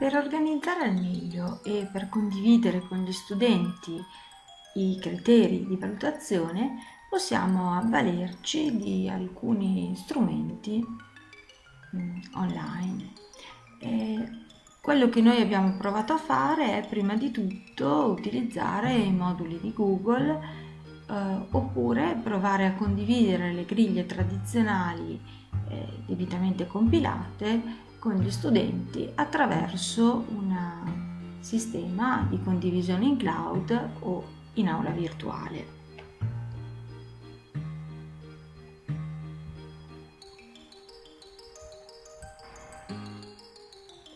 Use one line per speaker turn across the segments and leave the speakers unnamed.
Per organizzare al meglio e per condividere con gli studenti i criteri di valutazione possiamo avvalerci di alcuni strumenti mm, online. E quello che noi abbiamo provato a fare è prima di tutto utilizzare i moduli di Google eh, oppure provare a condividere le griglie tradizionali eh, debitamente compilate con gli studenti attraverso un sistema di condivisione in cloud o in aula virtuale.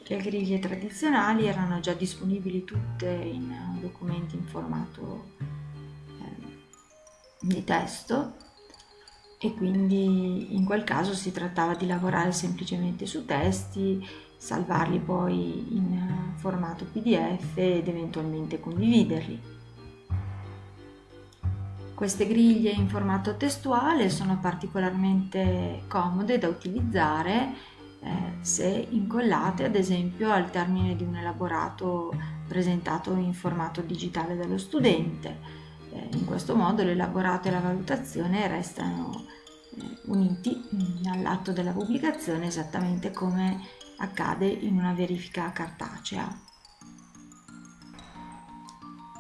Le griglie tradizionali erano già disponibili tutte in documenti in formato eh, di testo e quindi in quel caso si trattava di lavorare semplicemente su testi, salvarli poi in eh, formato PDF ed eventualmente condividerli. Queste griglie in formato testuale sono particolarmente comode da utilizzare eh, se incollate ad esempio al termine di un elaborato presentato in formato digitale dallo studente in questo modo l'elaborato e la valutazione restano eh, uniti mm, all'atto della pubblicazione esattamente come accade in una verifica cartacea.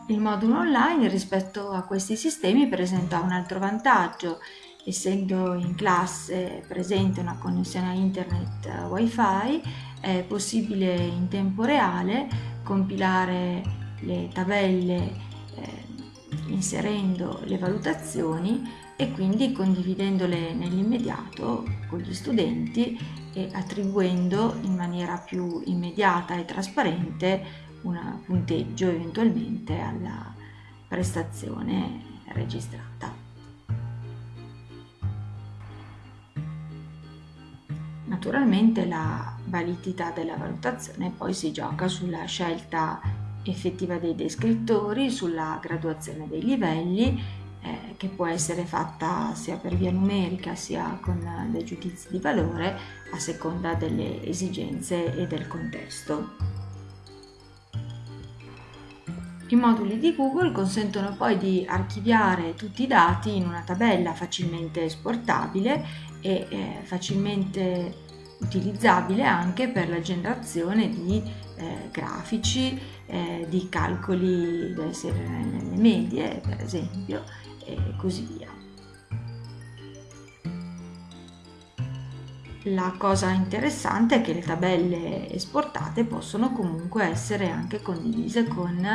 Il modulo online rispetto a questi sistemi presenta un altro vantaggio, essendo in classe presente una connessione a internet wifi è possibile in tempo reale compilare le tabelle inserendo le valutazioni e quindi condividendole nell'immediato con gli studenti e attribuendo in maniera più immediata e trasparente un punteggio eventualmente alla prestazione registrata. Naturalmente la validità della valutazione poi si gioca sulla scelta effettiva dei descrittori, sulla graduazione dei livelli, eh, che può essere fatta sia per via numerica sia con dei giudizi di valore a seconda delle esigenze e del contesto. I moduli di Google consentono poi di archiviare tutti i dati in una tabella facilmente esportabile e eh, facilmente utilizzabile anche per la generazione di eh, grafici, eh, di calcoli delle nelle medie, per esempio, e così via. La cosa interessante è che le tabelle esportate possono comunque essere anche condivise con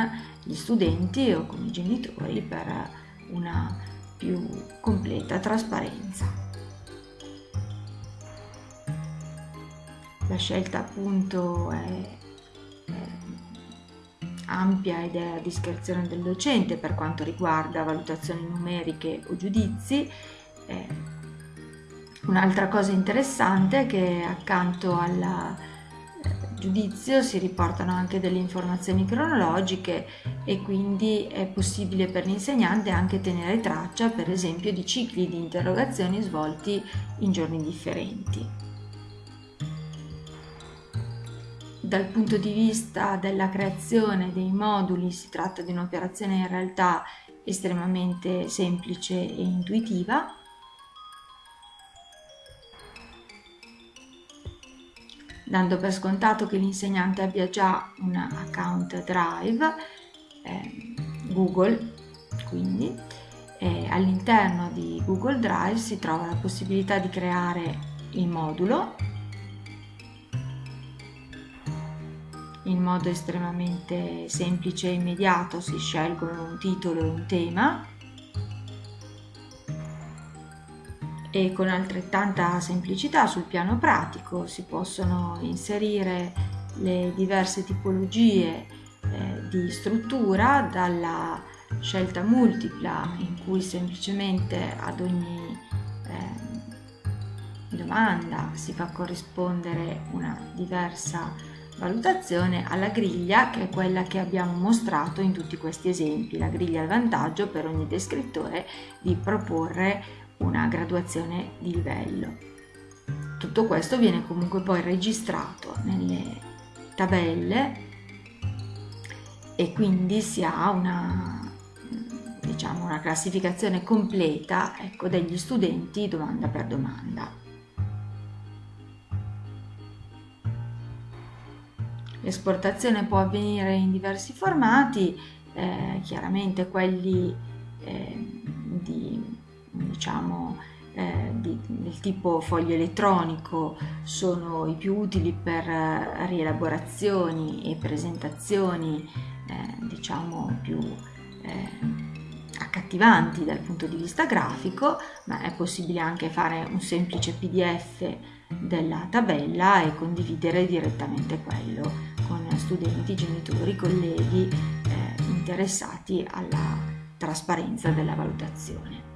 gli studenti o con i genitori per una più completa trasparenza. La scelta appunto è ampia ed è a discrezione del docente per quanto riguarda valutazioni numeriche o giudizi. Eh, un'altra cosa interessante è che accanto al eh, giudizio si riportano anche delle informazioni cronologiche e quindi è possibile per l'insegnante anche tenere traccia per esempio di cicli di interrogazioni svolti in giorni differenti. Dal punto di vista della creazione dei moduli si tratta di un'operazione in realtà estremamente semplice e intuitiva. Dando per scontato che l'insegnante abbia già un account Drive, eh, Google, quindi eh, all'interno di Google Drive si trova la possibilità di creare il modulo in modo estremamente semplice e immediato si scelgono un titolo e un tema. E con altrettanta semplicità sul piano pratico si possono inserire le diverse tipologie eh, di struttura dalla scelta multipla in cui semplicemente ad ogni eh, domanda si fa corrispondere una diversa valutazione alla griglia che è quella che abbiamo mostrato in tutti questi esempi, la griglia al vantaggio per ogni descrittore di proporre una graduazione di livello. Tutto questo viene comunque poi registrato nelle tabelle e quindi si ha una, diciamo, una classificazione completa ecco, degli studenti domanda per domanda. L'esportazione può avvenire in diversi formati, eh, chiaramente quelli eh, di, diciamo, eh, di, del tipo foglio elettronico sono i più utili per eh, rielaborazioni e presentazioni eh, diciamo più eh, accattivanti dal punto di vista grafico, ma è possibile anche fare un semplice PDF della tabella e condividere direttamente quello con studenti, genitori, colleghi eh, interessati alla trasparenza della valutazione.